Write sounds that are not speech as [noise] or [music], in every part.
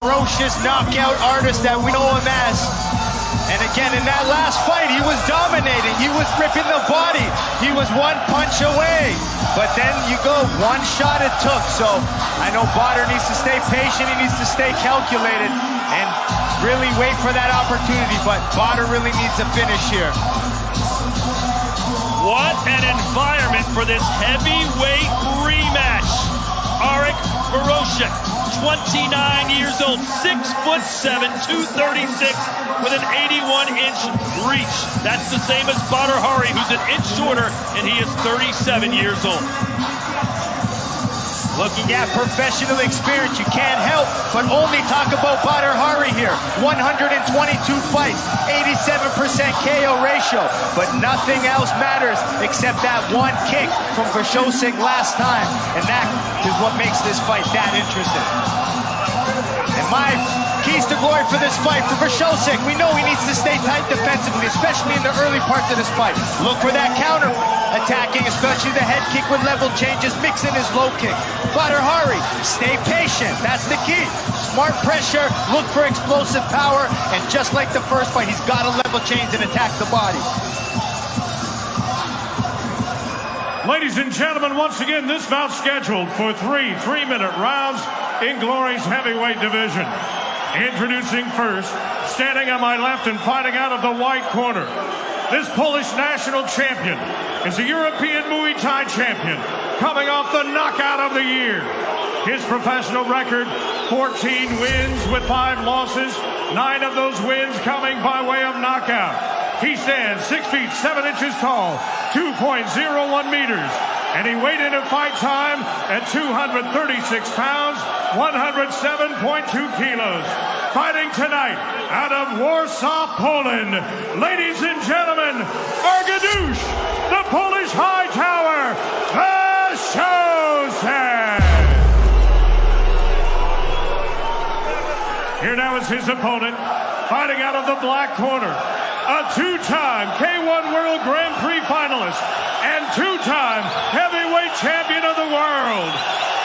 ferocious knockout artist that we know him as. And again, in that last fight, he was dominating. He was ripping the body. He was one punch away. But then you go, one shot it took. So I know Badr needs to stay patient. He needs to stay calculated and really wait for that opportunity. But Badr really needs a finish here. What an environment for this heavyweight rematch. Arek Wrzosek, 29 years old, 6 foot 7, 236 with an 81 inch reach. That's the same as Badr Hari, who's an inch shorter, and he is 37 years old. Looking at professional experience, you can't help but only talk about Badr Hari here. 122 fights, 87% KO ratio, but nothing else matters except that one kick from Wrzosek last time, and that is what makes this fight that interesting. And my keys to glory for this fight for Wrzosek, we know he needs to stay tight defensively, especially in the early parts of this fight. Look for that counter attacking, especially the head kick with level changes, mixing his low kick. Badr Hari, stay patient. That's the key. Smart pressure, look for explosive power, and just like the first fight, he's got to level change and attack the body. Ladies and gentlemen, once again, this bout scheduled for three three-minute rounds in Glory's heavyweight division. Introducing first, standing on my left and fighting out of the white corner, this Polish national champion is a European Muay Thai champion coming off the knockout of the year. His professional record, 14 wins with five losses, nine of those wins coming by way of knockout. He stands 6 feet 7 inches tall, 2.01 meters, and he weighed in at fight time at 236 pounds, 107.2 kilos. Fighting tonight out of Warsaw, Poland, ladies and gentlemen, Arkadiusz, the Polish High Tower, Wrzosek. Here now is his opponent, fighting out of the black corner, a two-time K1 World Grand Prix finalist and two-time heavyweight champion of the world.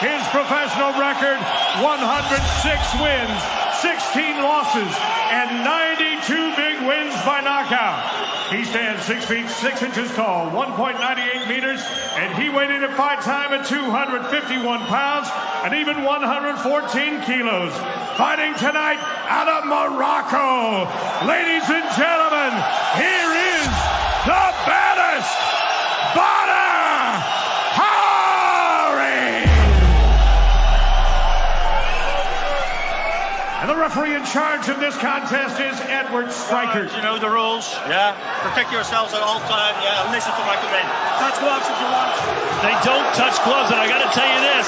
His professional record, 106 wins, 16 losses, and 92 big wins by knockout. He stands 6 feet 6 inches tall, 1.98 meters, and he weighed in at fight time at 251 pounds and even 114 kilos. Fighting tonight out of Morocco. Ladies and gentlemen, here is referee in charge of this contest is Edward Stryker. You know the rules. Yeah. Protect yourselves at all times. Yeah. Listen to my command. Touch gloves if you want. They don't touch gloves, and I got to tell you this.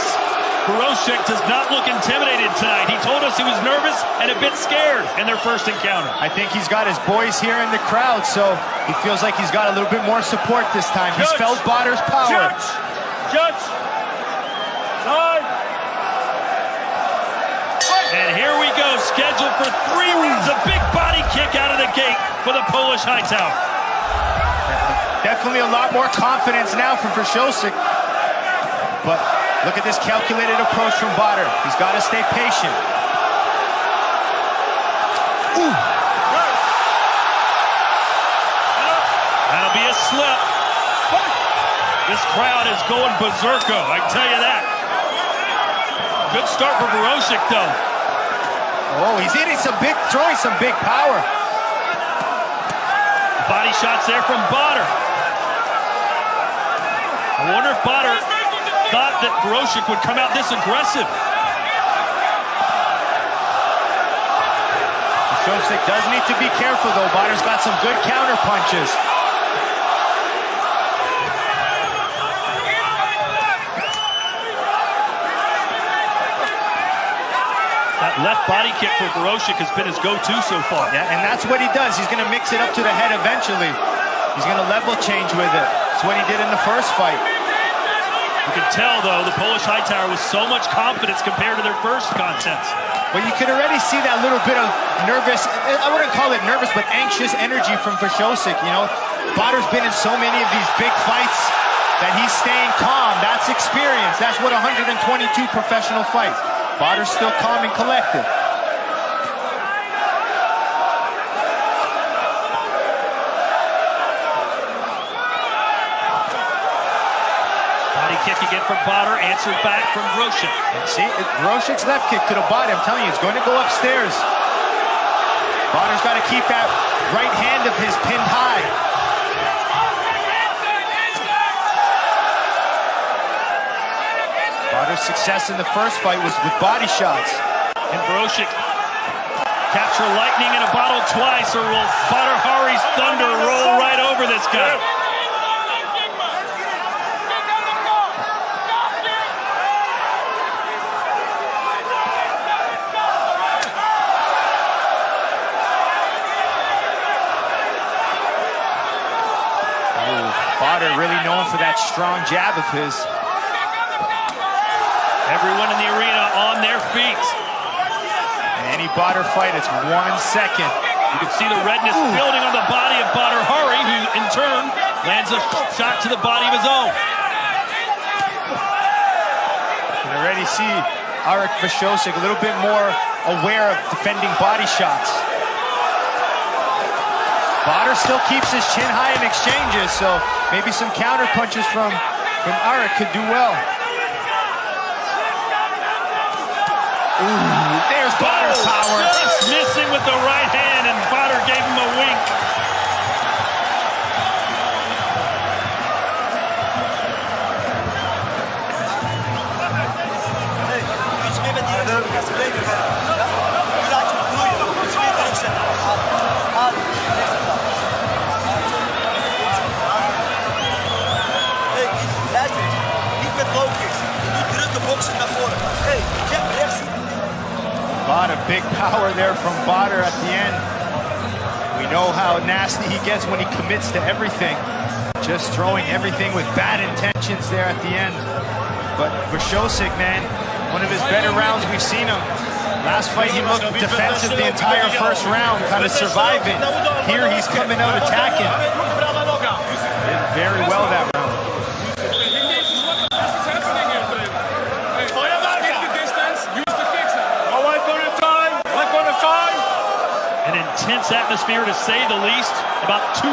Wrzosek does not look intimidated tonight. He told us he was nervous and a bit scared in their first encounter. I think he's got his boys here in the crowd, so he feels like he's got a little bit more support this time. He's Judge. felt Badr's power. Judge! Judge! Time! And here we scheduled for three rounds. A big body kick out of the gate for the Polish High Tower. Definitely a lot more confidence now from Wrzosek. But look at this calculated approach from Badr. He's got to stay patient. Ooh. That'll be a slip. This crowd is going berserko, I can tell you that. Good start for Wrzosek, though. Oh, he's hitting some big, throwing some big power. Body shots there from Badr. I wonder if Badr thought that Wrzosek would come out this aggressive. Wrzosek does need to be careful, though. Badr's got some good counter punches. Left body kick for Wrzosek has been his go-to so far. Yeah, and that's what he does. He's going to mix it up to the head eventually. He's going to level change with it. That's what he did in the first fight. You can tell, though, the Polish High Tower with so much confidence compared to their first contest. But you could already see that little bit of nervous, I wouldn't call it nervous, but anxious energy from Wrzosek, you know? Badr's been in so many of these big fights that he's staying calm. That's experience. That's what 122 professional fights. Badr's still calm and collected. Body kick again from Badr, answered back from Wrzosek. See, Wrzosek's left kick to the body, I'm telling you, it's going to go upstairs. Badr's got to keep that right hand of his pinned high. Badr's success in the first fight was with body shots. And Wrzosek capture lightning in a bottle twice, or will Badr Hari's thunder roll right over this guy? Badr really known for that strong jab of his. Everyone in the arena on their feet. Any Badr fight, it's one second. You can see the redness Ooh. building on the body of Badr Hari, who in turn lands a shot to the body of his own. You can already see Arek Wrzosek a little bit more aware of defending body shots. Badr still keeps his chin high in exchanges, so maybe some counter punches from, from Arek could do well. Ooh, there's Badr's power. Just missing with the right hand, and Badr gave him a wink. lot power there from Badr at the end. We know how nasty he gets when he commits to everything. Just throwing everything with bad intentions there at the end. But Wrzosek, man, one of his better rounds we've seen him. Last fight he looked defensive the entire first round, kind of surviving. Here he's coming out attacking. Did very well that round. Intense atmosphere to say the least. About 200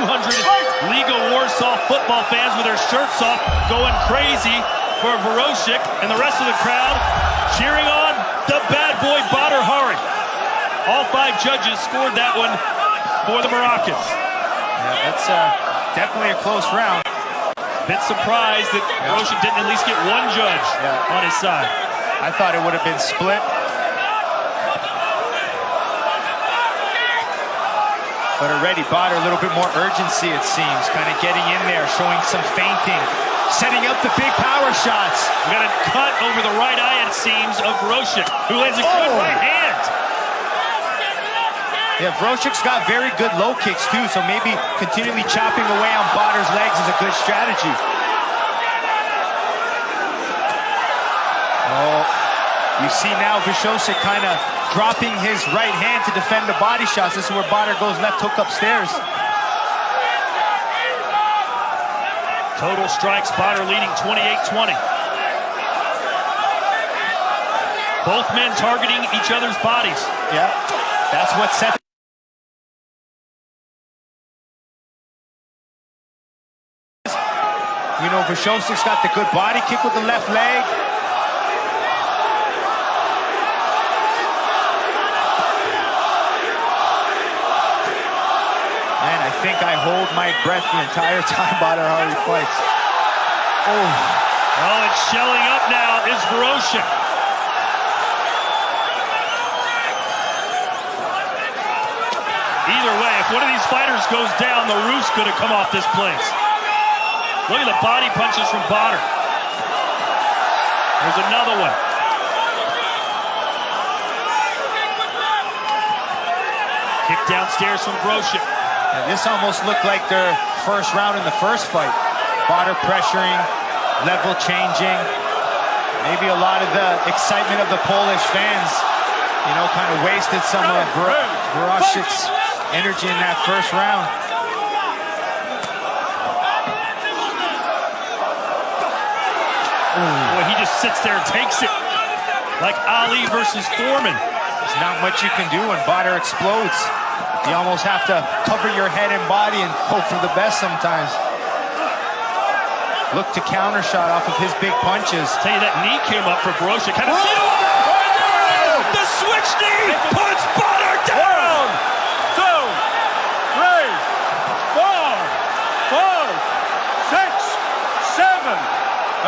Legia Warsaw football fans with their shirts off going crazy for Wrzosek and the rest of the crowd cheering on the bad boy Badr Hari. All five judges scored that one for the Moroccans. Yeah, that's uh, definitely a close round. Bit surprised that yeah. didn't at least get one judge yeah. on his side. I thought it would have been split. But already Badr a little bit more urgency, it seems. Kind of getting in there, showing some feinting. Setting up the big power shots. We got a cut over the right eye, it seems, of Wrzosek, who lands a good oh. right hand. Yeah, Wrzosek's got very good low kicks, too, so maybe continually chopping away on Badr's legs is a good strategy. Oh, you see now Wrzosek kind of dropping his right hand to defend the body shots. This is where Badr goes left hook upstairs. Total strikes, Badr leading 28-20. Both men targeting each other's bodies. Yeah, that's what set You know, Wrzosek's got the good body kick with the left leg. I hold my breath the entire time [laughs] Badr Hari fights. Oh. Well, it's shelling up now is Wrzosek. Either way, if one of these fighters goes down, the roof's going to come off this place. Look at the body punches from Badr. There's another one. Kick downstairs from Wrzosek. This almost looked like their first round in the first fight. Badr pressuring, level changing. Maybe a lot of the excitement of the Polish fans, you know, kind of wasted some of Wrzosek's energy in that first round. Boy, he just sits there and takes it. Like Ali versus Foreman. There's not much you can do when Badr explodes. You almost have to cover your head and body and hope for the best sometimes. look to counter shot off of his big punches. Tell you that knee came up for Wrzosek. Kind of oh! The switch knee puts Badr down. Two, three, four, five, six, seven,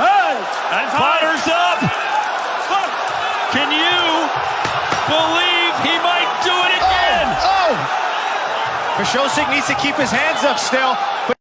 eight. And Badr's up. Can you believe he might do it again? Oh! Wrzosek needs to keep his hands up still.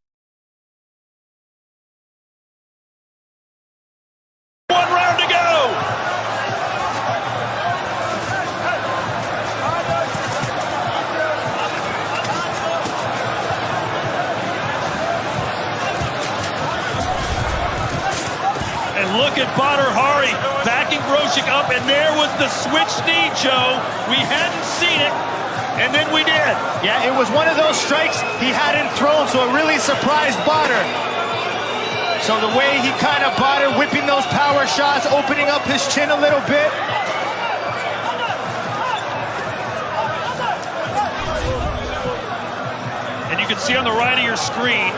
And then we did. yeah, it was one of those strikes he hadn't thrown, so it really surprised Badr. So the way he kind of Badr whipping those power shots, opening up his chin a little bit. And you can see on the right of your screen,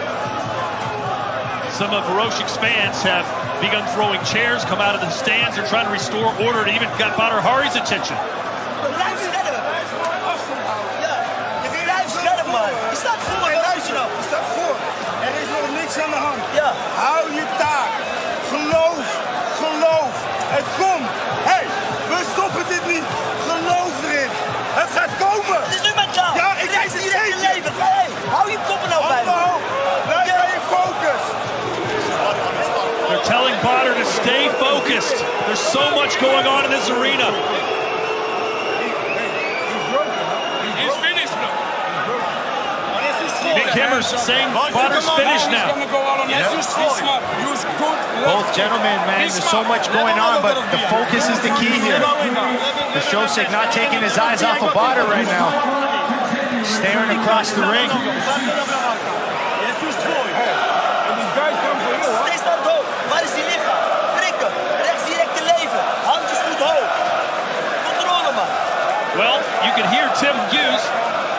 some of Wrzosek's fans have begun throwing chairs, come out of the stands. They're trying to restore order. It even got Badr Hari's attention. So much going on in this arena. Nick Himmers saying Badr's finished now. Both gentlemen, man, there's so much going on, but the focus is the key here. The Wrzosek not taking his eyes off of Badr right now. Staring across the ring. Well, you can hear Tim Hughes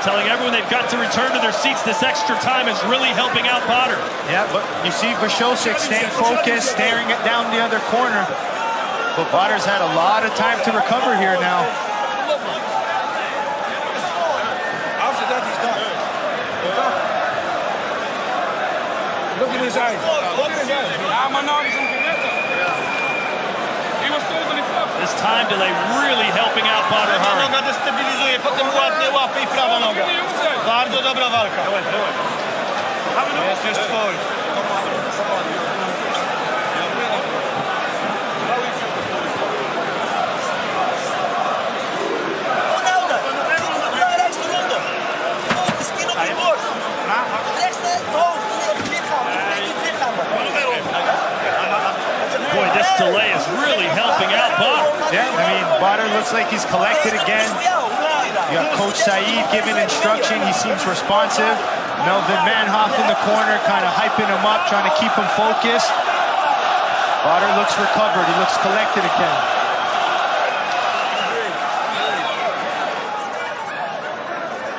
telling everyone they've got to return to their seats. This extra time is really helping out Badr. Yeah, but you see Wrzosek staying focused, staring it down the other corner. But Badr's had a lot of time to recover here now. After that is done. Look at his eyes. Look at his eyes. Ja, maar nou is hem gered. He was This time delay really helping out Hari. Noga destabilizuje, potem łapie i prawa noga. Bardzo dobra walka. Jest już twój. Onhouden. Rechts eronder. Focus, kin op je borst. Rechts naar het hoofd, niet op het lichaam. Niet op het lichaam. Boy, this delay is really helping out Badr. Badr looks like he's collected again. You got Coach Saeed giving instruction. He seems responsive. Melvin Manhoff in the corner, kind of hyping him up, trying to keep him focused. Badr looks recovered. He looks collected again.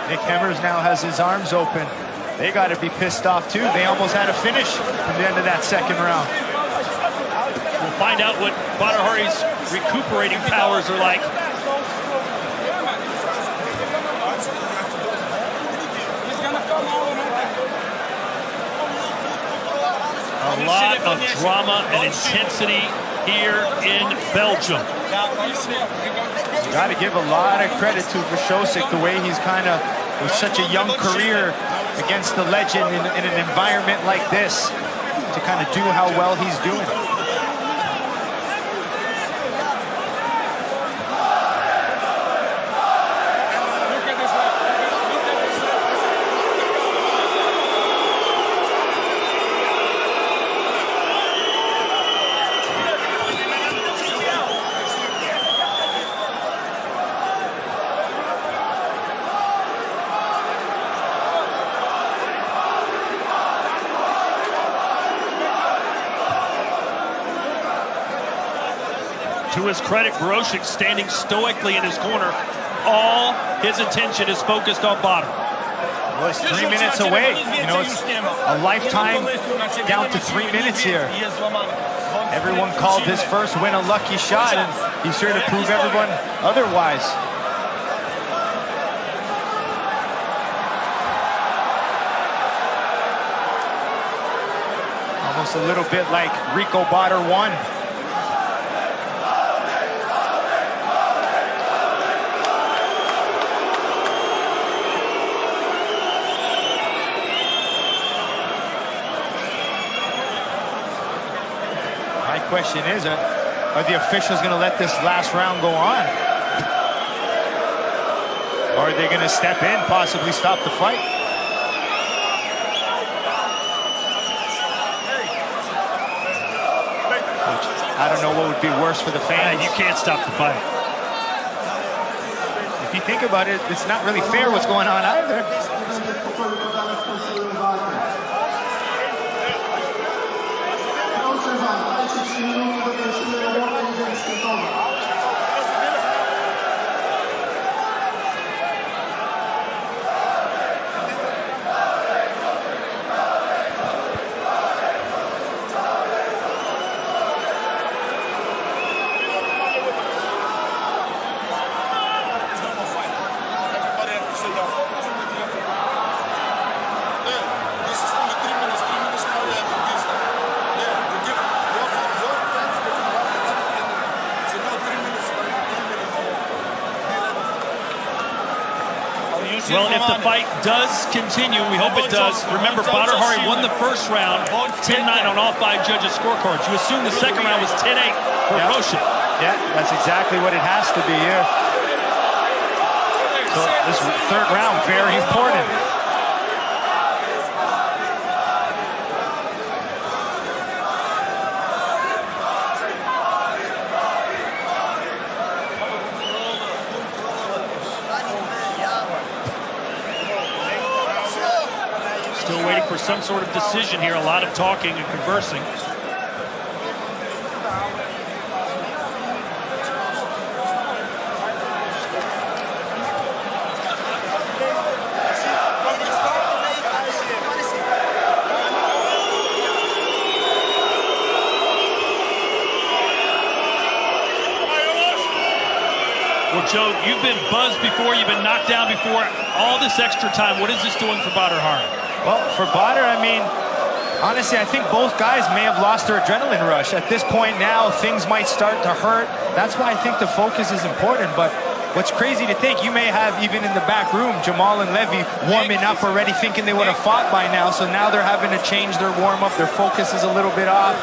Nick Hemmers now has his arms open. They got to be pissed off too. They almost had a finish at the end of that second round. We'll find out what Badr Hari's recuperating powers are like. A lot of drama and intensity here in Belgium. Got to give a lot of credit to Wrzosek, the way he's kind of, with such a young career against the legend in, in an environment like this, to kind of do how well he's doing. To his credit, Wrzosek standing stoically in his corner. All his attention is focused on Badr. Well, it's three minutes away. You know, it's a lifetime down to three minutes here. Everyone called his first win a lucky shot, and he's here to prove everyone otherwise. Almost a little bit like Rico Bader won. Question is, uh, are the officials going to let this last round go on? Or are they going to step in, possibly stop the fight? Which, I don't know what would be worse for the fans. You can't stop the fight. If you think about it, it's not really fair what's going on either. Everybody have to sit down. Yeah, this is only three minutes. Three minutes now we have to this now. Yeah, we give your your fans give them one minute. So now three minutes. we're gonna do Three minutes. Well, if the fight does continue, we hope it does. Remember, Badr Hari won the first round, 10-9 on all five judges' scorecards. You assume the second round was 10-8 for Yeah. Roshan. Yeah, that's exactly what it has to be here. So this third round, very important. Still waiting for some sort of decision here. A lot of talking and conversing. Well, Joe, you've been buzzed before. You've been knocked down before. All this extra time, what is this doing for Badr Hari? Well, for Badr, I mean, honestly, I think both guys may have lost their adrenaline rush. At this point now, things might start to hurt. That's why I think the focus is important. But what's crazy to think, you may have even in the back room, Jamal and Levi warming up already, thinking they would have fought by now. So now they're having to change their warm up. Their focus is a little bit off.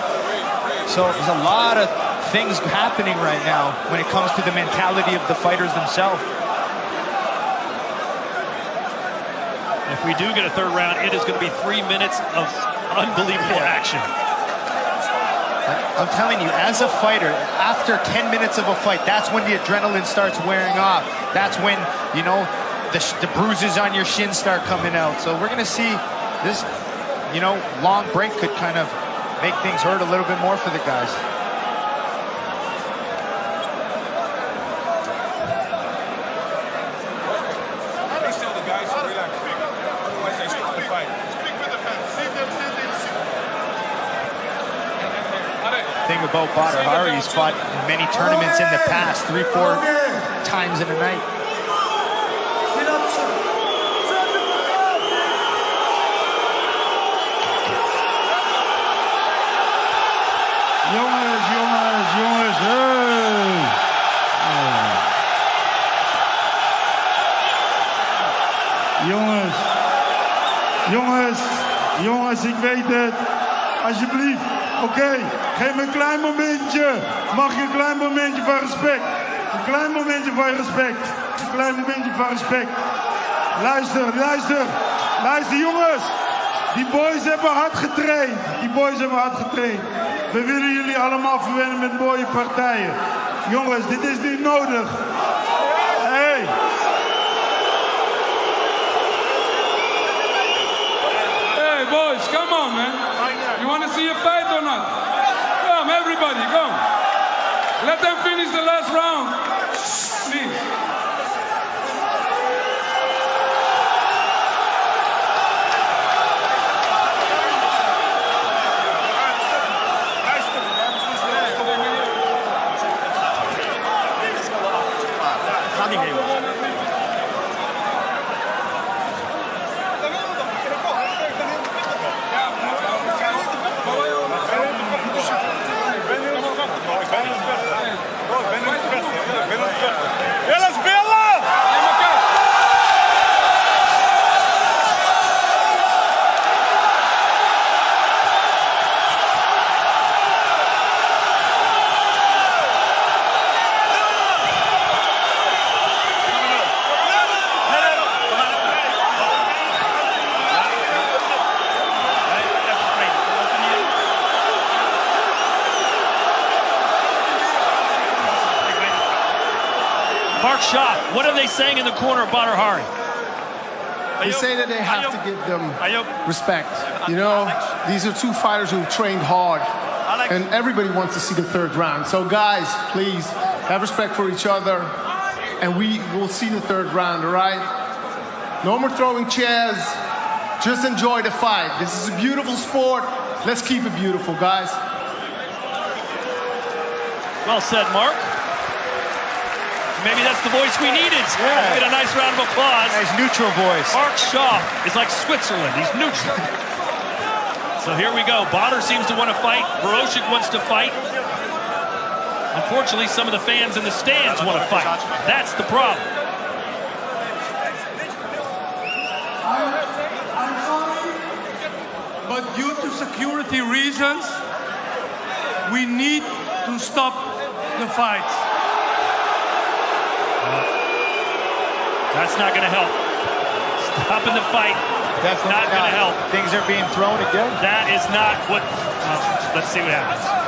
So there's a lot of things happening right now when it comes to the mentality of the fighters themselves. If we do get a third round, it is going to be three minutes of unbelievable action. I'm telling you, as a fighter, after 10 minutes of a fight, that's when the adrenaline starts wearing off. That's when, you know, the, sh- the bruises on your shin start coming out. So we're going to see this, you know, long break could kind of make things hurt a little bit more for the guys. Please tell the guys to relax. Otherwise they start the fight. Speak with the fans. See them, see them, see Thing about Badr Hari, he's fought in many tournaments in the past, three, four times in a night. Jongens, jongens, jongens. Hey. Jongens. Jongens. Jongens, ik weet het. Alsjeblieft. Oké, geef me een klein momentje. Mag je een klein momentje van respect? Een klein momentje van respect. Een klein momentje van respect. Luister, luister. Luister, jongens. Die boys hebben hard getraind. Die boys hebben hard getraind. We willen jullie allemaal verwennen met mooie partijen. Jongens, dit is niet nodig. Hey. Hey, boys. You want to see a fight or not? Come, everybody, come. Let them finish the last round. Please. Mark Shaw, what are they saying in the corner of Badr Hari? They say that they have to give them respect. You know, these are two fighters who've trained hard, and everybody wants to see the third round. So, guys, please have respect for each other, and we will see the third round, all right? No more throwing chairs. Just enjoy the fight. This is a beautiful sport. Let's keep it beautiful, guys. Well said, Mark. Maybe that's the voice we needed. Yeah. Get a nice round of applause. Nice neutral voice. Mark Shaw is like Switzerland. He's neutral. [laughs] so here we go. Badr seems to want to fight. Wrzosek wants to fight. Unfortunately, some of the fans in the stands want to fight. That's the problem. But due to security reasons, we need to stop the fights. That's not going to help. Stopping the fight. That's not going to help. Things are being thrown again. That is not what. well, let's see what happens.